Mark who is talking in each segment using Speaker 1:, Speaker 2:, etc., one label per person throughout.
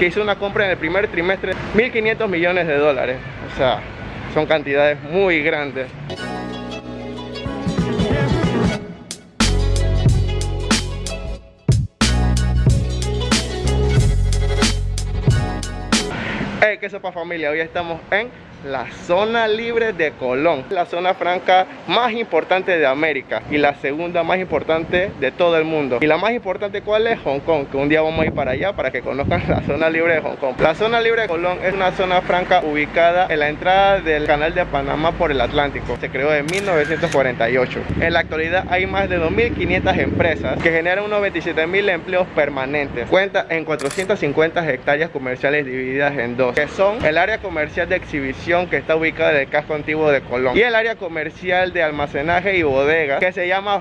Speaker 1: que hizo una compra en el primer trimestre 1.500 millones de dólares. O sea, son cantidades muy grandes. Hey, qué sopa familia, hoy estamos en la zona libre de Colón, la zona franca más importante de América y la segunda más importante de todo el mundo. Y la más importante cuál es Hong Kong, que un día vamos a ir para allá para que conozcan la zona libre de Hong Kong. La zona libre de Colón es una zona franca ubicada en la entrada del canal de Panamá por el Atlántico. Se creó en 1948. En la actualidad hay más de 2.500 empresas que generan unos 27.000 empleos permanentes. Cuenta en 450 hectáreas comerciales divididas en dos, que son el área comercial de exhibición que está ubicada en el casco antiguo de Colón. Y el área comercial de almacenaje y bodega que se llama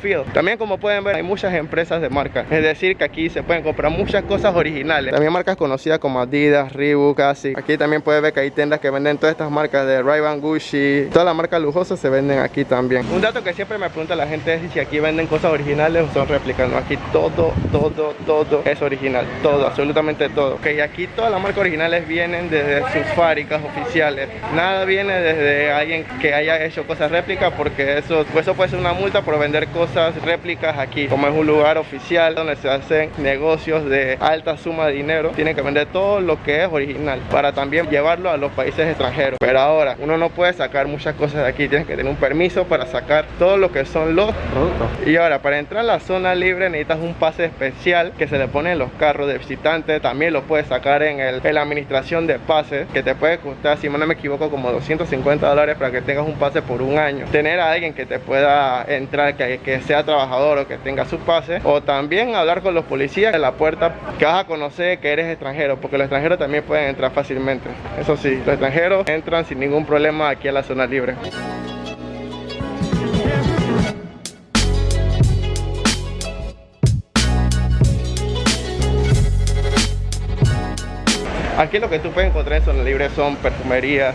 Speaker 1: Field. También como pueden ver hay muchas empresas de marca es decir que aquí se pueden comprar muchas cosas originales. También marcas conocidas como Adidas, Reebok, Asics. Aquí también pueden ver que hay tiendas que venden todas estas marcas de Ray-Ban, Gucci. Todas las marcas lujosas se venden aquí también. Un dato que siempre me pregunta la gente es si aquí venden cosas originales o son réplicas no aquí todo, todo, todo es original. Todo, absolutamente todo. Ok, aquí todas las marcas originales vienen desde sus fábricas oficiales Nada viene desde alguien que haya hecho cosas réplicas porque eso, pues eso puede ser una multa por vender cosas réplicas aquí. Como es un lugar oficial donde se hacen negocios de alta suma de dinero, tienen que vender todo lo que es original para también llevarlo a los países extranjeros. Pero ahora, uno no puede sacar muchas cosas de aquí, tienes que tener un permiso para sacar todo lo que son los productos. Y ahora, para entrar a la zona libre necesitas un pase especial que se le pone en los carros de visitantes. También lo puedes sacar en, el, la administración de pases, que te puede costar, si no me equivoco, como 250 dólares para que tengas un pase por un año. Tener a alguien que te pueda entrar, que, que sea trabajador o que tenga su pase. O también hablar con los policías en la puerta que vas a conocer que eres extranjero, porque los extranjeros también pueden entrar fácilmente. Eso sí, los extranjeros entran sin ningún problema aquí a la zona libre. Aquí lo que tú puedes encontrar en zona libre son perfumerías,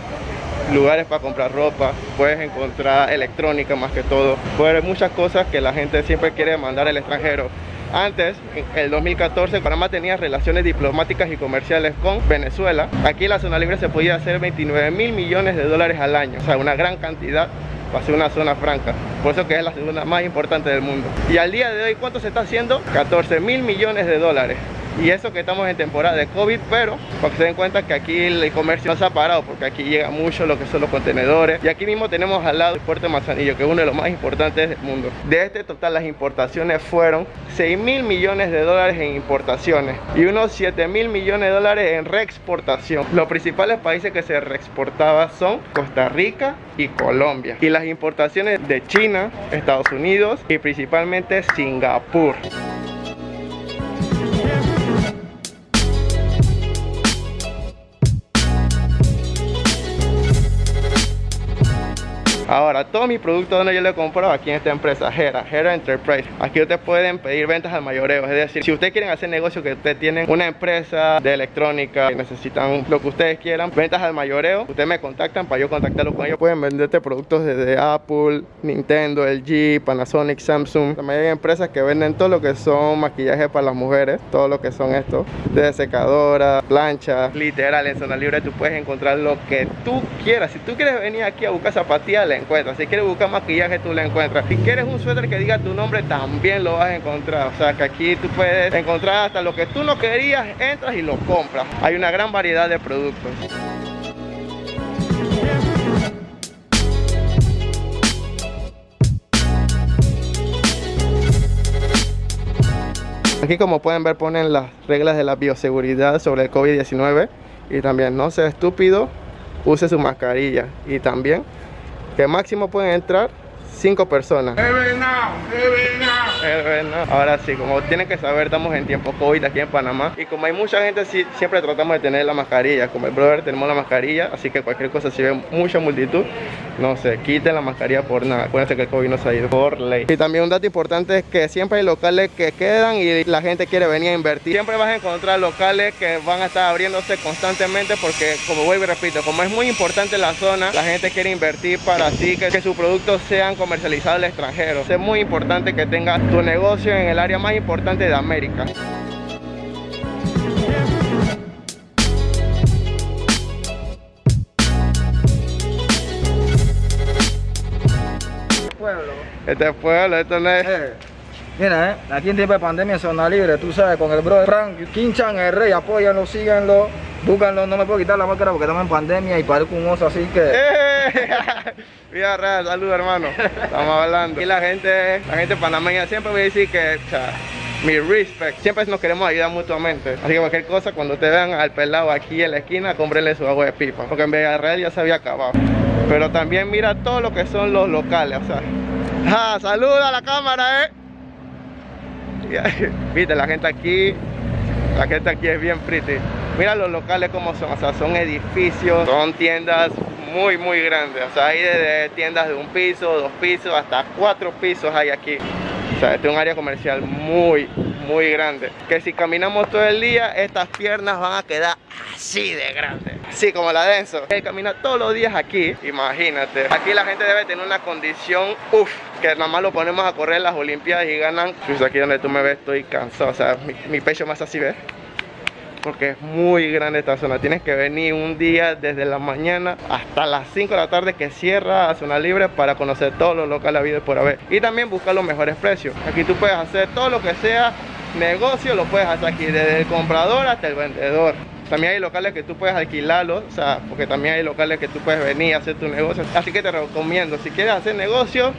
Speaker 1: lugares para comprar ropa, puedes encontrar electrónica más que todo, puedes ver muchas cosas que la gente siempre quiere mandar al extranjero. Antes, en el 2014, Panamá tenía relaciones diplomáticas y comerciales con Venezuela. Aquí en la zona libre se podía hacer 29 mil millones de dólares al año, o sea, una gran cantidad para ser una zona franca. Por eso que es la segunda más importante del mundo. Y al día de hoy, ¿cuánto se está haciendo? 14 mil millones de dólares y eso que estamos en temporada de COVID, pero para que se den cuenta que aquí el comercio no se ha parado porque aquí llega mucho lo que son los contenedores y aquí mismo tenemos al lado el puerto de Manzanillo que es uno de los más importantes del mundo. De este total las importaciones fueron 6 mil millones de dólares en importaciones y unos 7 mil millones de dólares en reexportación. Los principales países que se reexportaban son Costa Rica y Colombia y las importaciones de China, Estados Unidos y principalmente Singapur. Ahora, todos mis productos donde yo le compro aquí en esta empresa, Hera, Hera Enterprise. Aquí ustedes pueden pedir ventas al mayoreo. Es decir, si ustedes quieren hacer negocio, que ustedes tienen una empresa de electrónica, que necesitan lo que ustedes quieran, ventas al mayoreo, ustedes me contactan para yo contactarlos con ellos. Pueden venderte productos desde Apple, Nintendo, LG, Panasonic, Samsung. También hay empresas que venden todo lo que son maquillaje para las mujeres, todo lo que son estos, desde secadora, plancha. Literal, en zona libre tú puedes encontrar lo que tú quieras. Si tú quieres venir aquí a buscar zapatillas, si quieres buscar maquillaje, tú lo encuentras. Si quieres un suéter que diga tu nombre, también lo vas a encontrar. O sea que aquí tú puedes encontrar hasta lo que tú no querías, entras y lo compras. Hay una gran variedad de productos. Aquí como pueden ver ponen las reglas de la bioseguridad sobre el COVID-19 y también no sea estúpido, use su mascarilla y también que máximo pueden entrar 5 personas. Ahora sí, como tienen que saber, estamos en tiempo COVID aquí en Panamá. Y como hay mucha gente, sí, siempre tratamos de tener la mascarilla. Como el brother tenemos la mascarilla, así que cualquier cosa, si ven mucha multitud, no se quiten la mascarilla por nada. Acuérdense que el COVID no se ha ido por ley. Y también un dato importante es que siempre hay locales que quedan y la gente quiere venir a invertir. Siempre vas a encontrar locales que van a estar abriéndose constantemente porque, como vuelvo y repito, como es muy importante la zona, la gente quiere invertir para así que, que sus productos sean comercializados al extranjero. Es muy importante que tengas tu negocio en el área más importante de América. Este pueblo. Este pueblo, esto no es...
Speaker 2: Eh mira, eh, aquí en tiempo de pandemia zona libre, tú sabes, con el brother Frank, Kinchan, el rey, apóyanlo, síganlo, búscanlo, no me puedo quitar la máscara porque estamos en pandemia y parezco un oso, así que...
Speaker 1: ¡Eh! Mira, Ray, saludos hermano. Estamos hablando. Y la gente, la gente panameña siempre me dice que, o sea, mi respect. Siempre nos queremos ayudar mutuamente. Así que cualquier cosa, cuando te vean al pelado aquí en la esquina, cómprenle su agua de pipa. Porque en Villarreal ya se había acabado. Pero también mira todo lo que son los locales, o sea. ¡Ah! ¡Saluda a la cámara, eh! Viste, la gente aquí, la gente aquí es bien pretty. Mira los locales como son, o sea, son edificios, son tiendas muy muy grandes, o sea, hay desde tiendas de un piso, dos pisos, hasta cuatro pisos hay aquí. O sea, este es un área comercial muy, muy grande. Que si caminamos todo el día, estas piernas van a quedar así de grandes. Así como la denso. Él camina todos los días aquí, imagínate. Aquí la gente debe tener una condición, uff, que nada más lo ponemos a correr las olimpiadas y ganan. Pues aquí donde tú me ves estoy cansado, o sea, mi, mi pecho más así, ¿ves? porque es muy grande esta zona. Tienes que venir un día desde la mañana hasta las 5 de la tarde que cierra a zona libre para conocer todos los locales habidos por haber. Y también buscar los mejores precios. Aquí tú puedes hacer todo lo que sea negocio, lo puedes hacer aquí desde el comprador hasta el vendedor. También hay locales que tú puedes alquilarlos, o sea, porque también hay locales que tú puedes venir a hacer tu negocio. Así que te recomiendo, si quieres hacer negocio,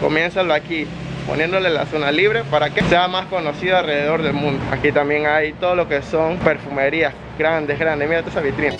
Speaker 1: comiénzalo aquí poniéndole la zona libre para que sea más conocido alrededor del mundo. Aquí también hay todo lo que son perfumerías grandes, grandes. Mira esa vitrina.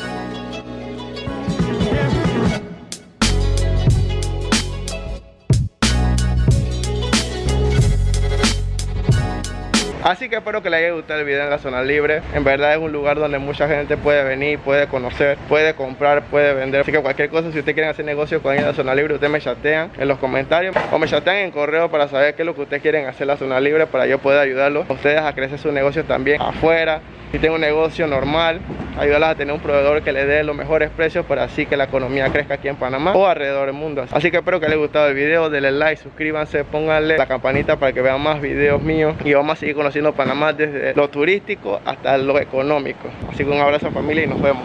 Speaker 1: Así que espero que les haya gustado el video en la zona libre. En verdad es un lugar donde mucha gente puede venir, puede conocer, puede comprar, puede vender. Así que cualquier cosa, si ustedes quieren hacer negocio con en la zona libre Ustedes me chatean en los comentarios O me chatean en correo para saber qué es lo que ustedes quieren hacer en la zona libre Para yo poder ayudarlos a ustedes a crecer su negocio también afuera si tengo un negocio normal, ayudarlas a tener un proveedor que le dé los mejores precios para así que la economía crezca aquí en Panamá o alrededor del mundo. Así que espero que les haya gustado el video, denle like, suscríbanse, pónganle la campanita para que vean más videos míos y vamos a seguir conociendo Panamá desde lo turístico hasta lo económico. Así que un abrazo familia y nos vemos.